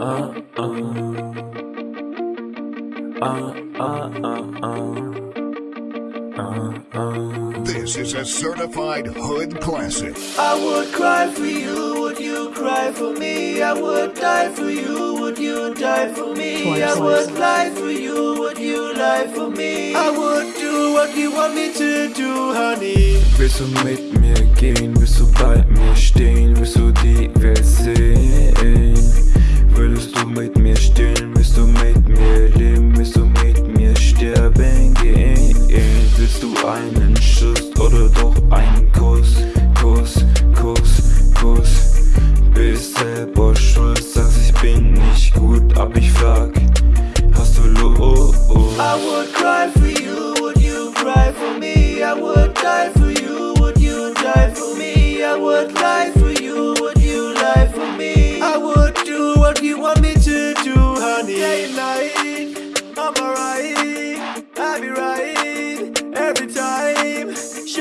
Uh, uh. Uh, uh, uh, uh. Uh, uh. This is a certified hood classic. I would cry for you, would you cry for me? I would die for you, would you die for me? I would lie for you, would you lie for me? I would do what you want me to do, honey. Willst du mit mir gehen? Willst du bei mir stehen? Willst du die Welt sehen?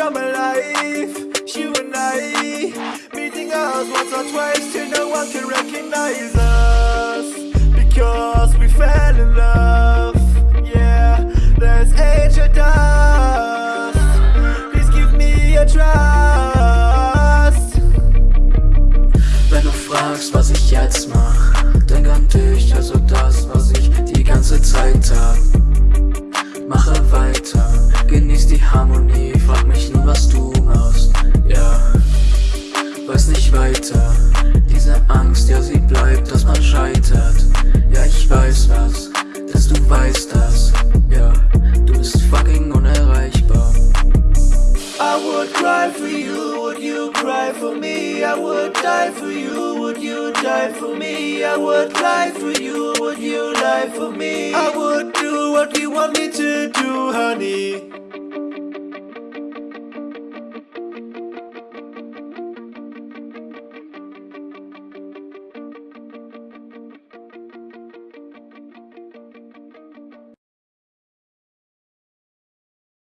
Show my life, you and I meeting us once or twice till no one can recognize us because we fell in love. Yeah, there's angel dust. Please give me a trust. Wenn du fragst, was ich jetzt mach, denk an dich, also das, was ich die die Harmonie, frag mich nur, was du machst, ja. Weiß nicht weiter, diese Angst, ja, sie bleibt, dass man scheitert. Ja, ich weiß was, dass du weißt das, ja. Du bist fucking unerreichbar. I would cry for you, would you cry for me? I would die for you, would you die for me? I would lie for you, would you lie for me? I would do what you want me to do, honey.